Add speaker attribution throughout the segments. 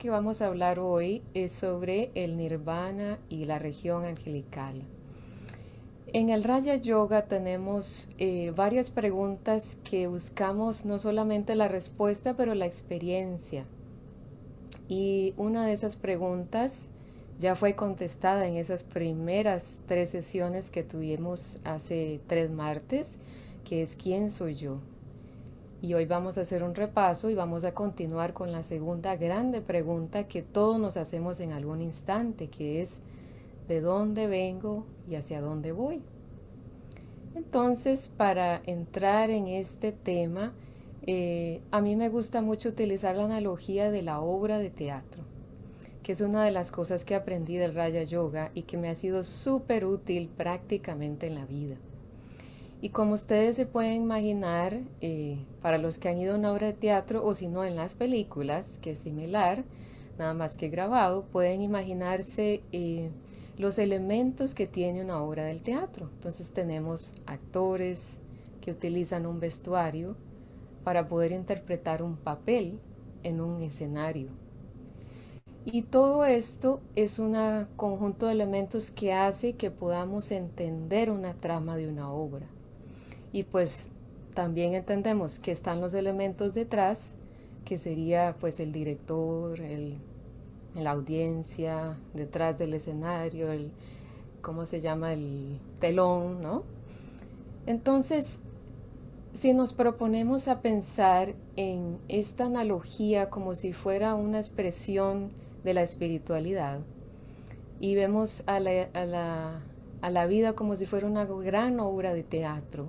Speaker 1: que vamos a hablar hoy es sobre el nirvana y la región angelical. En el Raya Yoga tenemos eh, varias preguntas que buscamos no solamente la respuesta, pero la experiencia. Y una de esas preguntas ya fue contestada en esas primeras tres sesiones que tuvimos hace tres martes, que es ¿quién soy yo? Y hoy vamos a hacer un repaso y vamos a continuar con la segunda grande pregunta que todos nos hacemos en algún instante, que es ¿de dónde vengo y hacia dónde voy? Entonces, para entrar en este tema, eh, a mí me gusta mucho utilizar la analogía de la obra de teatro, que es una de las cosas que aprendí del Raya Yoga y que me ha sido súper útil prácticamente en la vida. Y como ustedes se pueden imaginar, eh, para los que han ido a una obra de teatro o si no en las películas, que es similar, nada más que grabado, pueden imaginarse eh, los elementos que tiene una obra del teatro. Entonces tenemos actores que utilizan un vestuario para poder interpretar un papel en un escenario. Y todo esto es un conjunto de elementos que hace que podamos entender una trama de una obra. Y pues también entendemos que están los elementos detrás, que sería pues el director, el, la audiencia, detrás del escenario, el, ¿cómo se llama? El telón, ¿no? Entonces, si nos proponemos a pensar en esta analogía como si fuera una expresión de la espiritualidad y vemos a la, a la, a la vida como si fuera una gran obra de teatro,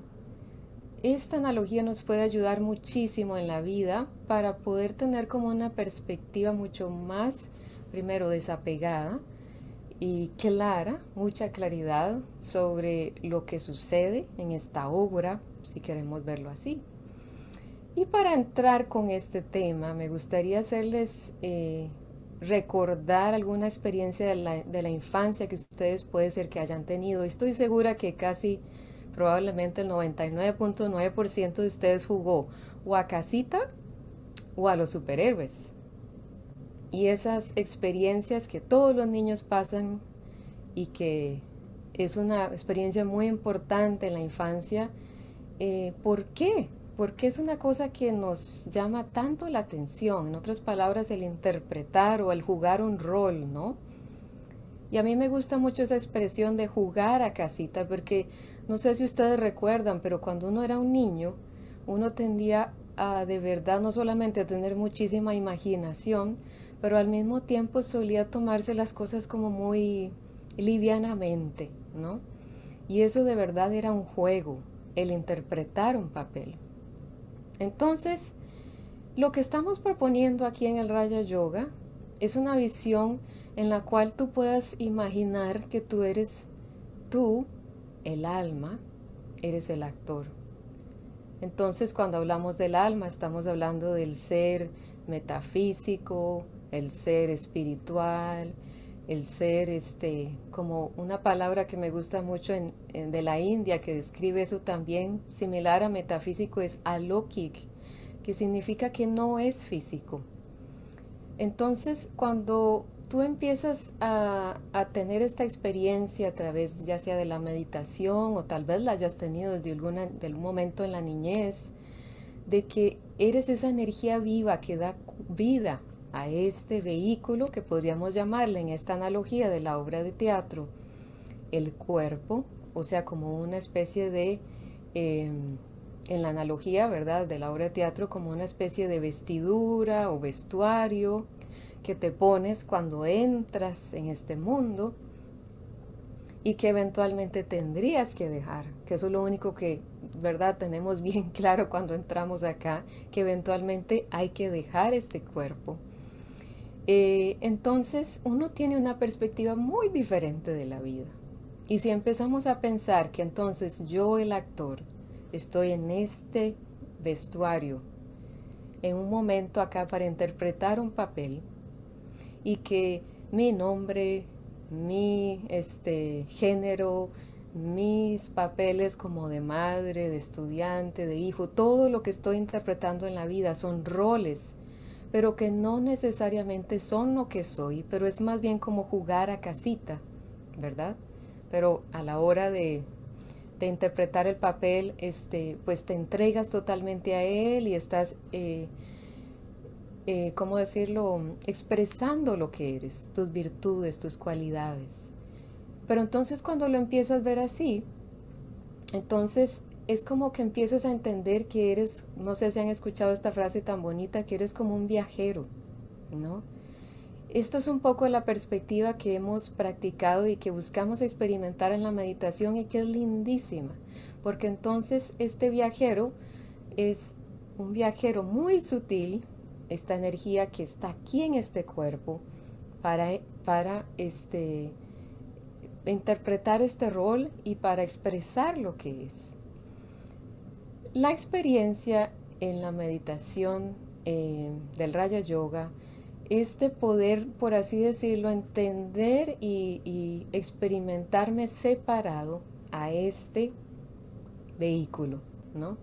Speaker 1: esta analogía nos puede ayudar muchísimo en la vida para poder tener como una perspectiva mucho más, primero, desapegada y clara, mucha claridad sobre lo que sucede en esta obra, si queremos verlo así. Y para entrar con este tema, me gustaría hacerles eh, recordar alguna experiencia de la, de la infancia que ustedes puede ser que hayan tenido. Estoy segura que casi probablemente el 99.9% de ustedes jugó o a casita o a los superhéroes. Y esas experiencias que todos los niños pasan y que es una experiencia muy importante en la infancia, eh, ¿por qué? Porque es una cosa que nos llama tanto la atención, en otras palabras, el interpretar o el jugar un rol, ¿no? Y a mí me gusta mucho esa expresión de jugar a casita, porque no sé si ustedes recuerdan, pero cuando uno era un niño, uno tendía a de verdad no solamente a tener muchísima imaginación, pero al mismo tiempo solía tomarse las cosas como muy livianamente, ¿no? Y eso de verdad era un juego, el interpretar un papel. Entonces, lo que estamos proponiendo aquí en el Raya Yoga es una visión en la cual tú puedas imaginar que tú eres tú, el alma, eres el actor. Entonces cuando hablamos del alma estamos hablando del ser metafísico, el ser espiritual, el ser este como una palabra que me gusta mucho en, de la India que describe eso también similar a metafísico es alokik que significa que no es físico entonces cuando tú empiezas a, tener esta experiencia a través ya sea de la meditación o tal vez la hayas tenido desde algún momento en la niñez, de que eres esa energía viva que da vida a este vehículo que podríamos llamarle en esta analogía de la obra de teatro, el cuerpo, o sea, como una especie de, em, en la analogía, ¿verdad?, de la obra de teatro, como una especie de vestidura o vestuario, que te pones cuando entras en este mundo y que eventualmente tendrías que dejar, que eso es lo único que, ¿verdad? Tenemos bien claro cuando entramos acá, que eventualmente hay que dejar este cuerpo. Eh, entonces uno tiene una perspectiva muy diferente de la vida. Y si empezamos a pensar que entonces yo, el actor, estoy en este vestuario, en un momento acá para interpretar un papel, y que mi nombre, mi este, género, mis papeles como de madre, de estudiante, de hijo, todo lo que estoy interpretando en la vida son roles pero que no necesariamente son lo que soy, pero es más bien como jugar a casita, ¿verdad? Pero a la hora de, de interpretar el papel, este, pues te entregas totalmente a él y estás, eh, eh, ¿cómo decirlo?, expresando lo que eres, tus virtudes, tus cualidades. Pero entonces cuando lo empiezas a ver así, entonces es como que empiezas a entender que eres, no sé si han escuchado esta frase tan bonita, que eres como un viajero, ¿no? Esto es un poco la perspectiva que hemos practicado y que buscamos experimentar en la meditación y que es lindísima, porque entonces este viajero es un viajero muy sutil, esta energía que está aquí en este cuerpo para, para este, interpretar este rol y para expresar lo que es. La experiencia en la meditación eh, del Raya Yoga este poder, por así decirlo, entender y, y, experimentarme separado a este vehículo, ¿no?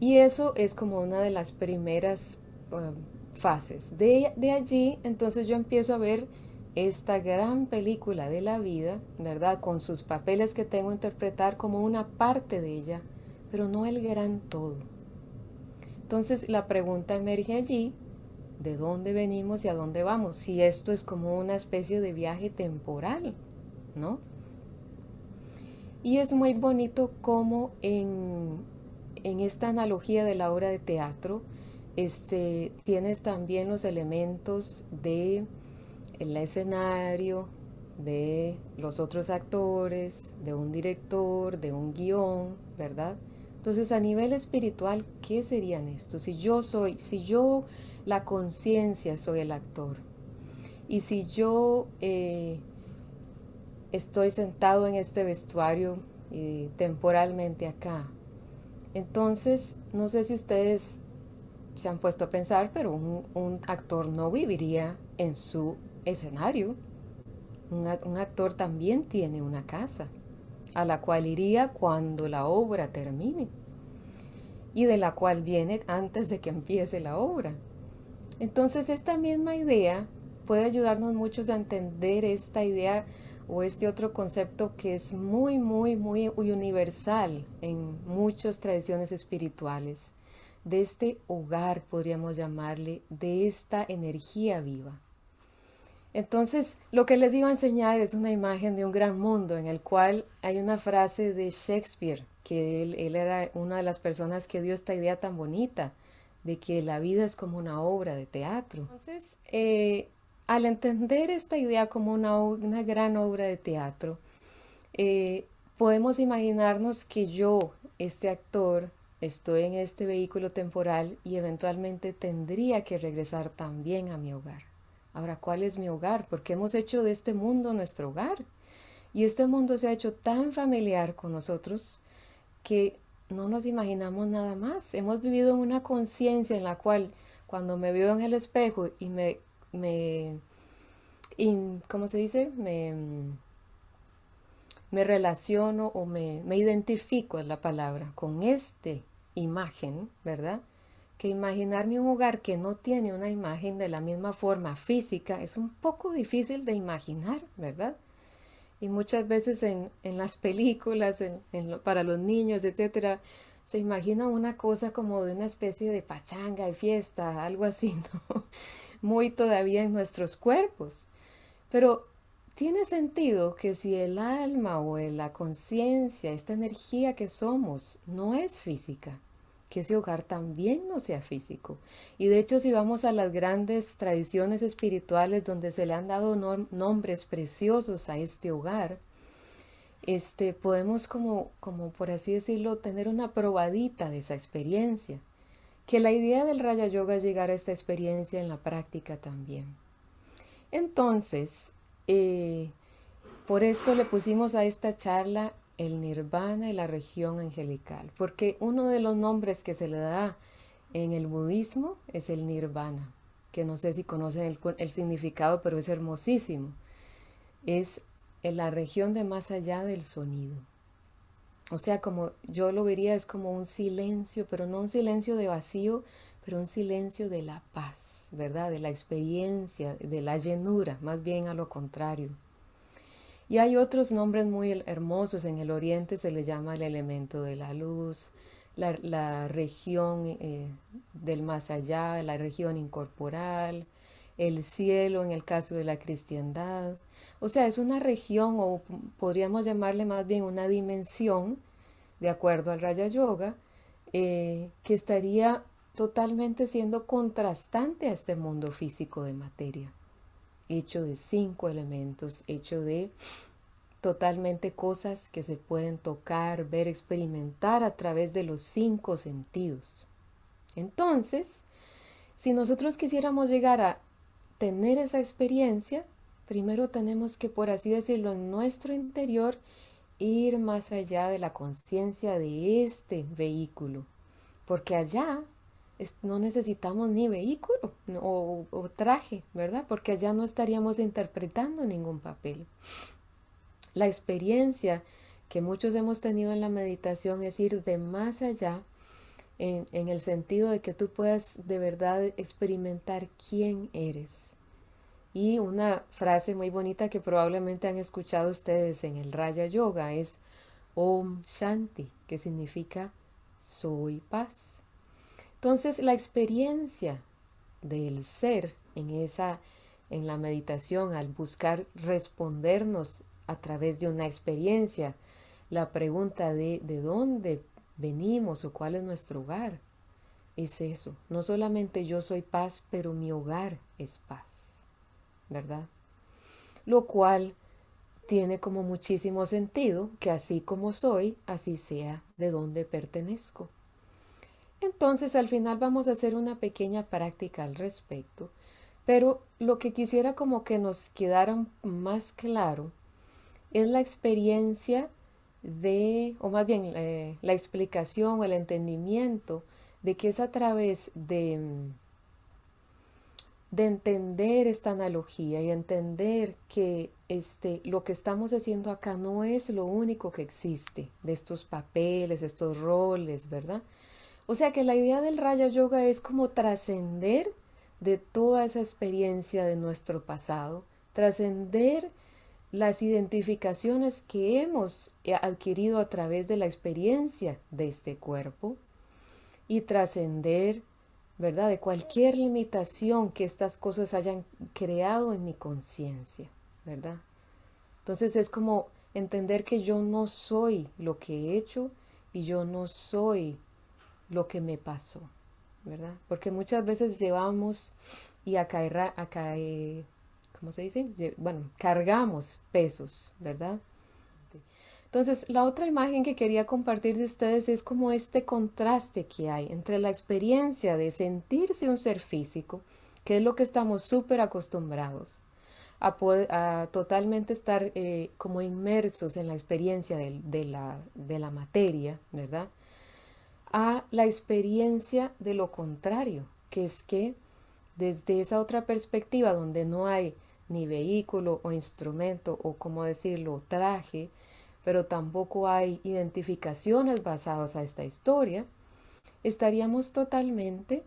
Speaker 1: Y eso es como una de las primeras uh, fases. De, de allí, entonces yo empiezo a ver esta gran película de la vida, ¿verdad? Con sus papeles que tengo que interpretar como una parte de ella, pero no el gran todo. Entonces la pregunta emerge allí, ¿de dónde venimos y a dónde vamos? Si esto es como una especie de viaje temporal, ¿no? Y es muy bonito como en, en esta analogía de la obra de teatro, este, tienes también los elementos de el escenario, de los otros actores, de un director, de un guion, ¿verdad? Entonces, a nivel espiritual, ¿qué serían estos? Si yo soy, si yo, la conciencia, soy el actor, y si yo eh, estoy sentado en este vestuario eh, temporalmente acá, entonces, no sé si ustedes se han puesto a pensar, pero un, un actor no viviría en su escenario. Un, un, actor también tiene una casa a la cual iría cuando la obra termine y de la cual viene antes de que empiece la obra. Entonces esta misma idea puede ayudarnos muchos a entender esta idea o este otro concepto que es muy, muy, muy universal en muchas tradiciones espirituales, de este hogar, podríamos llamarle, de esta energía viva. Entonces, lo que les iba a enseñar es una imagen de un gran mundo en el cual hay una frase de Shakespeare, que él, era una de las personas que dio esta idea tan bonita de que la vida es como una obra de teatro. Entonces, eh, al entender esta idea como una, una gran obra de teatro, eh, podemos imaginarnos que yo, este actor, estoy en este vehículo temporal y eventualmente tendría que regresar también a mi hogar. Ahora, ¿cuál es mi hogar? Porque hemos hecho de este mundo nuestro hogar. Y este mundo se ha hecho tan familiar con nosotros que no nos imaginamos nada más. Hemos vivido en una conciencia en la cual cuando me veo en el espejo y me, me ¿cómo se dice? Me, me relaciono o me, me identifico, es la palabra, con esta imagen, ¿verdad? que imaginarme un hogar que no tiene una imagen de la misma forma física es un poco difícil de imaginar, ¿verdad? Y muchas veces en, en las películas, para los niños, etcétera, se imagina una cosa como de una especie de pachanga y fiesta, algo así, ¿no? Muy todavía en nuestros cuerpos. Pero tiene sentido que si el alma o la conciencia, esta energía que somos, no es física, que ese hogar también no sea físico. Y de hecho, si vamos a las grandes tradiciones espirituales donde se le han dado nombres preciosos a este hogar, este, podemos como, como por así decirlo, tener una probadita de esa experiencia. Que la idea del Raya Yoga es llegar a esta experiencia en la práctica también. Entonces, eh, por esto le pusimos a esta charla el nirvana y la región angelical, porque uno de los nombres que se le da en el budismo es el nirvana, que no sé si conocen el, el significado, pero es hermosísimo. Es en la región de más allá del sonido. O sea, como yo lo vería, es como un silencio, pero no un silencio de vacío, pero un silencio de la paz. ¿verdad? De la experiencia, de la llenura, más bien a lo contrario. Y hay otros nombres muy hermosos. En el oriente se le llama el elemento de la luz, la, región eh, del más allá, la región incorporal, el cielo en el caso de la cristiandad. O sea, es una región o podríamos llamarle más bien una dimensión, de acuerdo al Raya Yoga, eh, que estaría totalmente siendo contrastante a este mundo físico de materia, hecho de cinco elementos, hecho de totalmente cosas que se pueden tocar, ver, experimentar a través de los cinco sentidos. Entonces, si nosotros quisiéramos llegar a tener esa experiencia, primero tenemos que, por así decirlo, en nuestro interior, ir más allá de la conciencia de este vehículo, porque allá no necesitamos ni vehículo o, traje, ¿verdad? Porque allá no estaríamos interpretando ningún papel. La experiencia que muchos hemos tenido en la meditación es ir de más allá en el sentido de que tú puedas de verdad experimentar quién eres. Y una frase muy bonita que probablemente han escuchado ustedes en el Raya Yoga es Om Shanti, que significa soy paz. Entonces la experiencia del ser en esa en la meditación al buscar respondernos a través de una experiencia. La pregunta de de dónde venimos o cuál es nuestro hogar es eso. No solamente yo soy paz, pero mi hogar es paz. ¿Verdad? Lo cual tiene como muchísimo sentido que así como soy, así sea de donde pertenezco. Entonces al final vamos a hacer una pequeña práctica al respecto, pero lo que quisiera como que nos quedara más claro es la experiencia de, o más bien eh, la explicación o el entendimiento de que es a través de, de entender esta analogía y entender que este, lo que estamos haciendo acá no es lo único que existe de estos papeles, estos roles, ¿verdad? O sea que la idea del Raya Yoga es como trascender de toda esa experiencia de nuestro pasado, trascender las identificaciones que hemos eh, adquirido a través de la experiencia de este cuerpo y trascender, ¿verdad?, de cualquier limitación que estas cosas hayan creado en mi conciencia, ¿verdad? Entonces es como entender que yo no soy lo que he hecho y yo no soy lo que me pasó, ¿verdad? Porque muchas veces llevamos y a caer, a caer ¿cómo se dice? Bueno, cargamos pesos, ¿verdad? Entonces, la otra imagen que quería compartir de ustedes es como este contraste que hay entre la experiencia de sentirse un ser físico, que es lo que estamos súper acostumbrados, a, a, totalmente estar eh, como inmersos en la experiencia de, la, de la materia, ¿verdad? A la experiencia de lo contrario, que es que desde esa otra perspectiva donde no hay ni vehículo o instrumento o como decirlo, traje, pero tampoco hay identificaciones basadas a esta historia, estaríamos totalmente,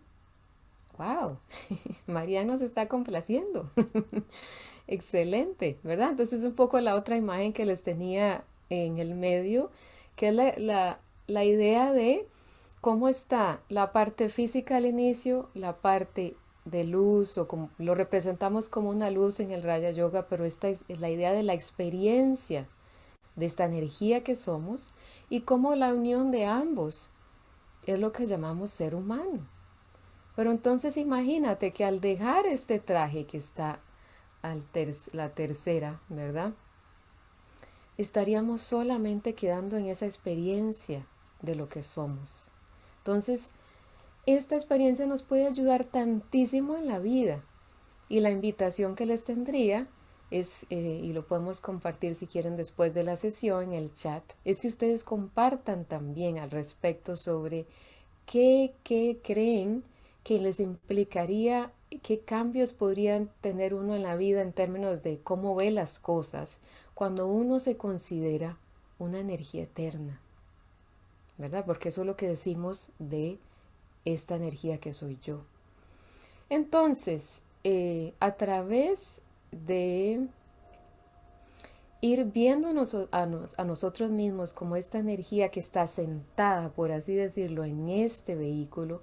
Speaker 1: wow, María nos está complaciendo. Excelente, ¿verdad? Entonces un poco la otra imagen que les tenía en el medio, que es la, la idea de cómo está la parte física al inicio, la parte de luz o como lo representamos como una luz en el Raya Yoga, pero esta es, la idea de la experiencia de esta energía que somos y como la unión de ambos es lo que llamamos ser humano. Pero entonces imagínate que al dejar este traje que está la tercera, ¿verdad? Estaríamos solamente quedando en esa experiencia de lo que somos. Entonces, esta experiencia nos puede ayudar tantísimo en la vida. Y la invitación que les tendría es, eh, y lo podemos compartir si quieren después de la sesión en el chat, es que ustedes compartan también al respecto sobre qué, qué creen que les implicaría, qué cambios podrían tener uno en la vida en términos de cómo ve las cosas cuando uno se considera una energía eterna. ¿Verdad? Porque eso es lo que decimos de esta energía que soy yo. Entonces, eh, a través de ir viéndonos a, a, nosotros mismos como esta energía que está sentada, por así decirlo, en este vehículo,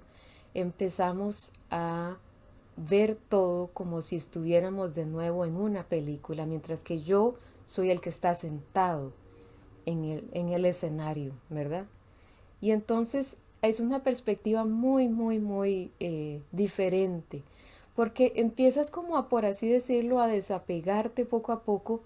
Speaker 1: empezamos a ver todo como si estuviéramos de nuevo en una película, mientras que yo soy el que está sentado en el, en el escenario, ¿verdad? Y entonces es una perspectiva muy, muy, muy eh, diferente, porque empiezas como a, por así decirlo, a desapegarte poco a poco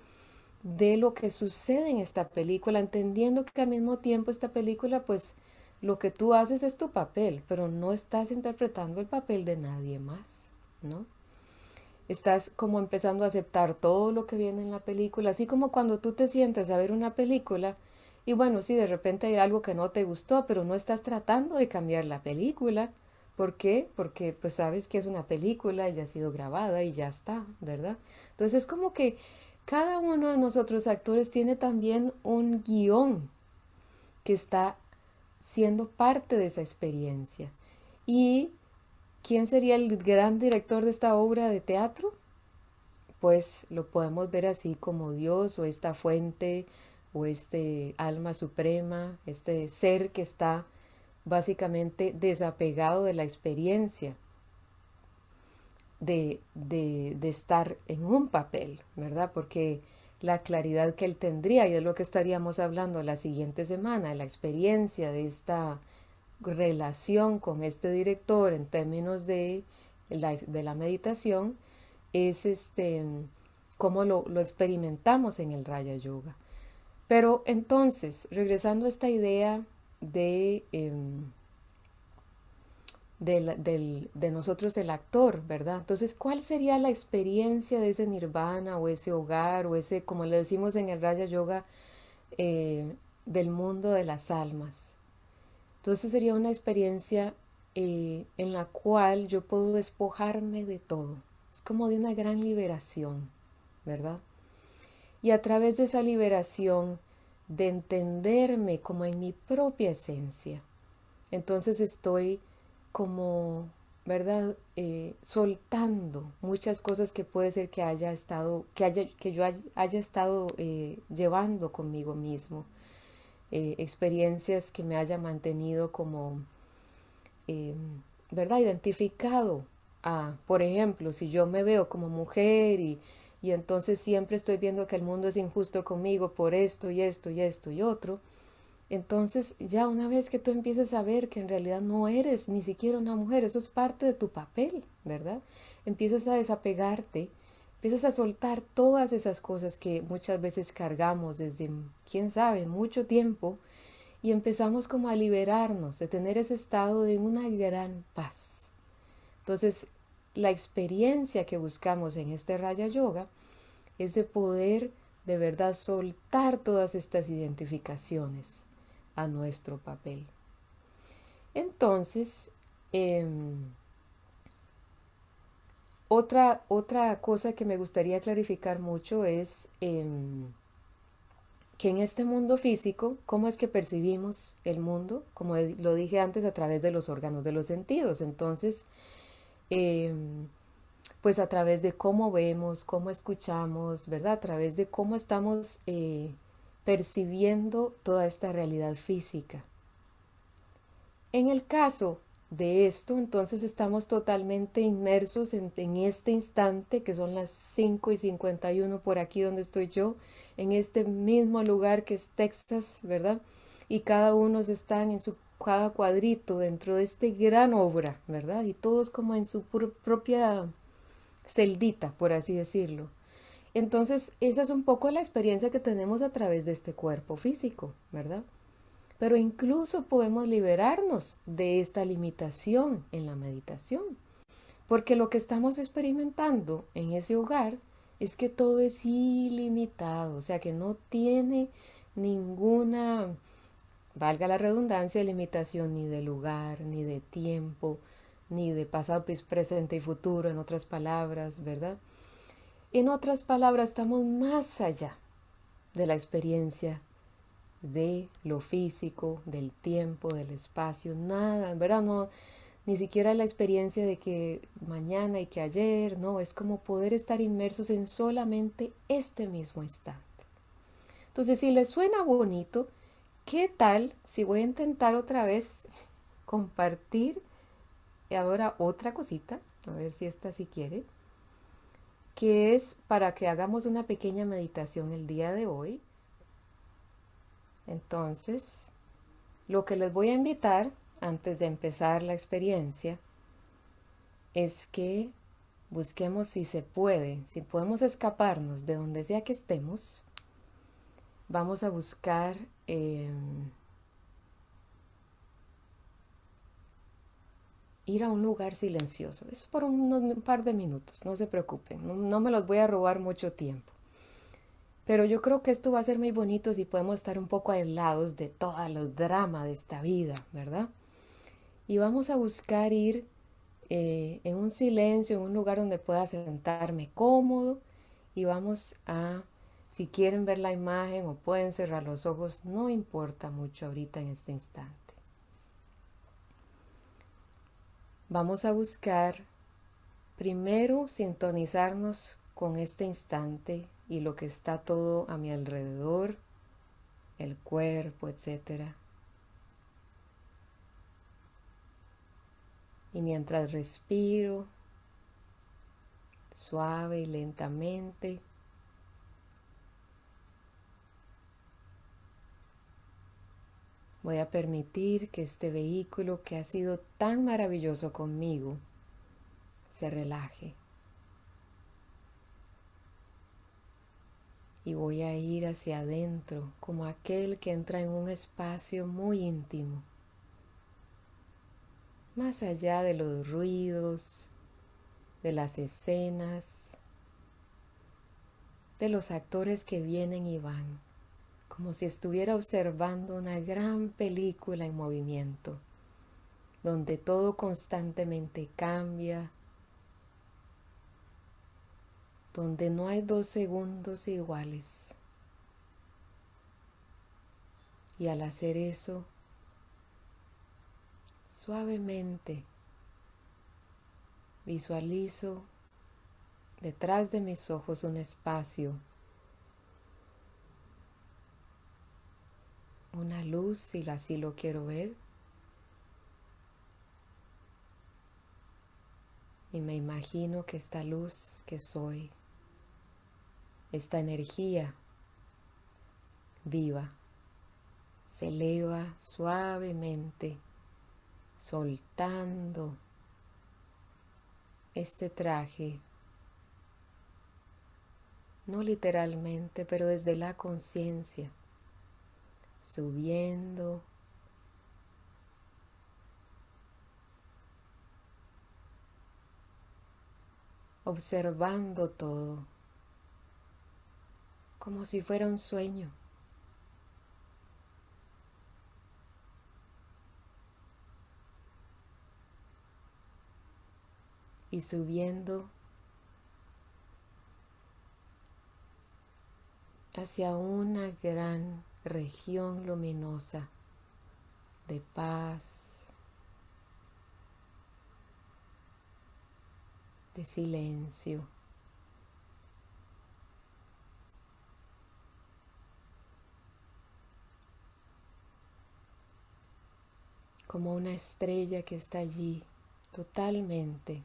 Speaker 1: de lo que sucede en esta película, entendiendo que al mismo tiempo esta película, pues lo que tú haces es tu papel, pero no estás interpretando el papel de nadie más, ¿no? Estás como empezando a aceptar todo lo que viene en la película, así como cuando tú te sientes a ver una película y bueno, sí, de repente hay algo que no te gustó, pero no estás tratando de cambiar la película. ¿Por qué? Porque pues sabes que es una película ya ha sido grabada y ya está, ¿verdad? Entonces es como que cada uno de nosotros actores tiene también un guion que está siendo parte de esa experiencia. ¿Y quién sería el gran director de esta obra de teatro? Pues lo podemos ver así como Dios o esta fuente o este alma suprema, este ser que está básicamente desapegado de la experiencia de, de, estar en un papel, ¿verdad? Porque la claridad que él tendría, y es lo que estaríamos hablando la siguiente semana, la experiencia de esta relación con este director en términos de la, de la meditación, es este, cómo lo, lo experimentamos en el Raya Yoga. Pero entonces, regresando a esta idea de em, de, nosotros el actor, ¿verdad? Entonces, ¿cuál sería la experiencia de ese nirvana o ese hogar o ese, como le decimos en el Raya Yoga, eh, del mundo de las almas? Entonces sería una experiencia eh, en la cual yo puedo despojarme de todo. Es como de una gran liberación, ¿verdad? Y a través de esa liberación, de entenderme como en mi propia esencia, entonces estoy como, ¿verdad? Eh, soltando muchas cosas que puede ser que haya estado, que, haya, que yo haya, estado eh, llevando conmigo mismo. Eh, experiencias que me haya mantenido como, ¿verdad? Identificado a, por ejemplo, si yo me veo como mujer y, y entonces siempre estoy viendo que el mundo es injusto conmigo por esto y esto y esto y otro, entonces ya una vez que tú empieces a ver que en realidad no eres ni siquiera una mujer, eso es parte de tu papel, ¿verdad? Empiezas a desapegarte, empiezas a soltar todas esas cosas que muchas veces cargamos desde, quién sabe, mucho tiempo y empezamos como a liberarnos, de tener ese estado de una gran paz. Entonces, la experiencia que buscamos en este Raya Yoga es de poder de verdad soltar todas estas identificaciones a nuestro papel. Entonces, em, otra, otra cosa que me gustaría clarificar mucho es em, que en este mundo físico, ¿cómo es que percibimos el mundo? Como lo dije antes, a través de los órganos de los sentidos. Entonces, em, pues a través de cómo vemos, cómo escuchamos, ¿verdad? A través de cómo estamos eh, percibiendo toda esta realidad física. En el caso de esto, entonces estamos totalmente inmersos en, este instante, que son las 5 y 51 por aquí donde estoy yo, en este mismo lugar que es Texas, ¿verdad? Y cada uno están en su cada cuadrito dentro de este gran obra, ¿verdad? Y todos como en su propia celdita, por así decirlo. Entonces, esa es un poco la experiencia que tenemos a través de este cuerpo físico, ¿verdad? Pero incluso podemos liberarnos de esta limitación en la meditación, porque lo que estamos experimentando en ese hogar es que todo es ilimitado, o sea que no tiene ninguna, valga la redundancia, limitación ni de lugar, ni de tiempo, ni de pasado, presente y futuro, en otras palabras, ¿verdad? En otras palabras, estamos más allá de la experiencia de lo físico, del tiempo, del espacio, nada, ¿verdad? No, ni siquiera la experiencia de que mañana y que ayer, no, es como poder estar inmersos en solamente este mismo instante. Entonces, si les suena bonito, ¿qué tal si voy a intentar otra vez compartir ahora otra cosita? A ver si esta sí quiere. Que es para que hagamos una pequeña meditación el día de hoy. Entonces, lo que les voy a invitar antes de empezar la experiencia es que busquemos si se puede, si podemos escaparnos de donde sea que estemos, vamos a buscar em, ir a un lugar silencioso. Eso por un, par de minutos, no se preocupen, no, me los voy a robar mucho tiempo. Pero yo creo que esto va a ser muy bonito si podemos estar un poco aislados de todo el drama de esta vida, ¿verdad? y vamos a buscar ir eh, en un silencio, en un lugar donde pueda sentarme cómodo y vamos a, si quieren ver la imagen o pueden cerrar los ojos, no importa mucho ahorita en este instante. Vamos a buscar primero sintonizarnos con este instante y lo que está todo a mi alrededor, el cuerpo, etcétera. Y mientras respiro suave y lentamente, voy a permitir que este vehículo que ha sido tan maravilloso conmigo se relaje. Y voy a ir hacia adentro como aquel que entra en un espacio muy íntimo más allá de los ruidos, de las escenas, de los actores que vienen y van, como si estuviera observando una gran película en movimiento, donde todo constantemente cambia, donde no hay dos segundos iguales. Y al hacer eso, Suavemente visualizo detrás de mis ojos un espacio, una luz si así lo quiero ver. Y me imagino que esta luz que soy, esta energía viva, se eleva suavemente soltando este traje, no literalmente, pero desde la conciencia, subiendo, observando todo, como si fuera un sueño. y subiendo hacia una gran región luminosa de paz, de silencio. como una estrella que está allí totalmente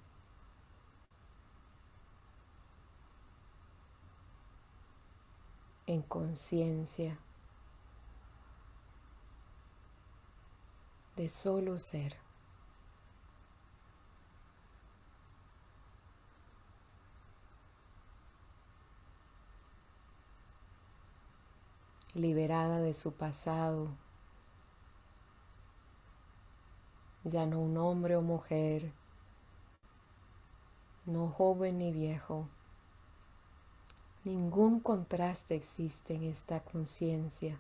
Speaker 1: en conciencia de solo ser. liberada de su pasado, ya no un hombre o mujer, no joven ni viejo, Ningún contraste existe en esta conciencia.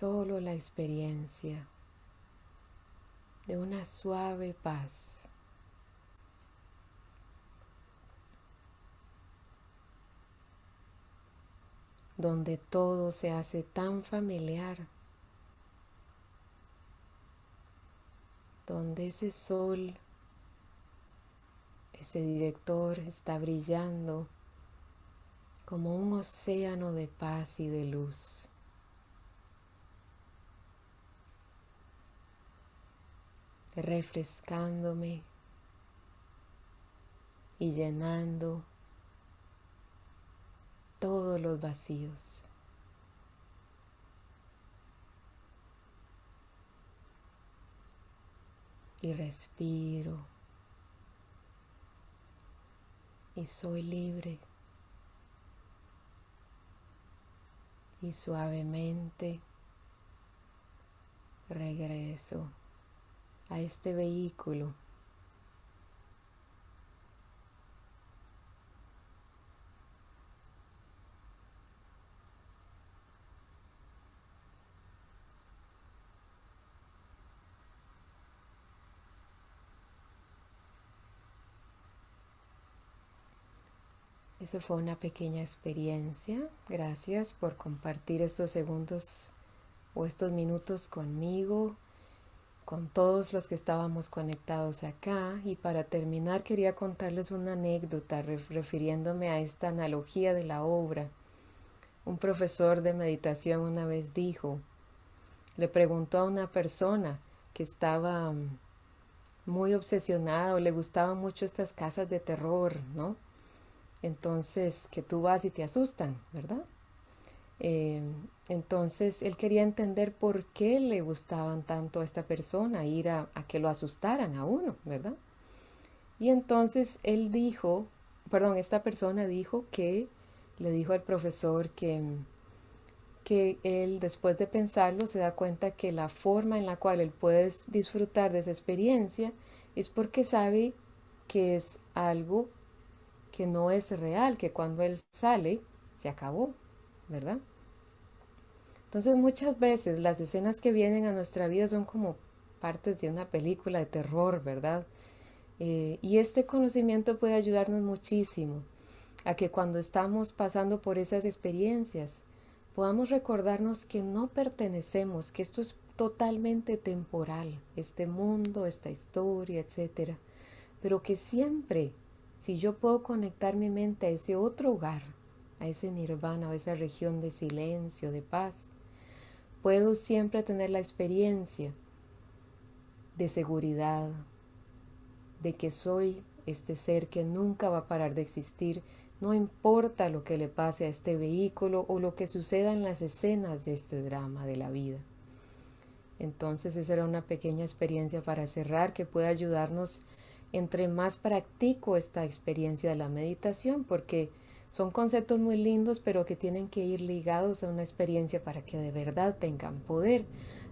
Speaker 1: Solo la experiencia de una suave paz. donde todo se hace tan familiar donde ese sol, ese director está brillando como un océano de paz y de luz. Refrescándome y llenando todos los vacíos. Y respiro. Y soy libre. Y suavemente regreso a este vehículo Eso fue una pequeña experiencia. Gracias por compartir estos segundos o estos minutos conmigo, con todos los que estábamos conectados acá. Y para terminar quería contarles una anécdota refiriéndome a esta analogía de la obra. Un profesor de meditación una vez dijo, le preguntó a una persona que estaba mm, muy obsesionada o le gustaban mucho estas casas de terror, ¿no? entonces que tú vas y te asustan, ¿verdad? Eh, entonces él quería entender por qué le gustaban tanto a esta persona, ir a, que lo asustaran a uno, ¿verdad? Y entonces él dijo, perdón, esta persona dijo que le dijo al profesor que, que él después de pensarlo se da cuenta que la forma en la cual él puede disfrutar de esa experiencia es porque sabe que es algo que no es real, que cuando Él sale, se acabó, ¿verdad? Entonces muchas veces las escenas que vienen a nuestra vida son como partes de una película de terror, ¿verdad? Eh, y este conocimiento puede ayudarnos muchísimo a que cuando estamos pasando por esas experiencias podamos recordarnos que no pertenecemos, que esto es totalmente temporal, este mundo, esta historia, etcétera, pero que siempre si yo puedo conectar mi mente a ese otro hogar, a ese nirvana, a esa región de silencio, de paz, puedo siempre tener la experiencia de seguridad, de que soy este ser que nunca va a parar de existir, no importa lo que le pase a este vehículo o lo que suceda en las escenas de este drama de la vida. Entonces esa era una pequeña experiencia para cerrar que puede ayudarnos entre más practico esta experiencia de la meditación, porque son conceptos muy lindos, pero que tienen que ir ligados a una experiencia para que de verdad tengan poder.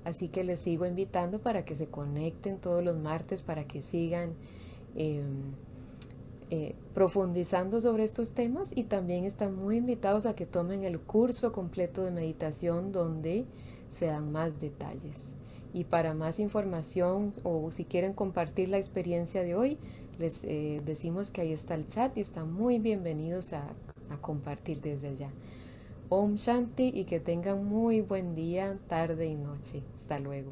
Speaker 1: Así que les sigo invitando para que se conecten todos los martes, para que sigan em, eh, profundizando sobre estos temas y también están muy invitados a que tomen el curso completo de meditación donde se dan más detalles. Y para más información o si quieren compartir la experiencia de hoy, les eh, decimos que ahí está el chat y están muy bienvenidos a, a compartir desde allá. Om Shanti y que tengan muy buen día, tarde y noche. Hasta luego.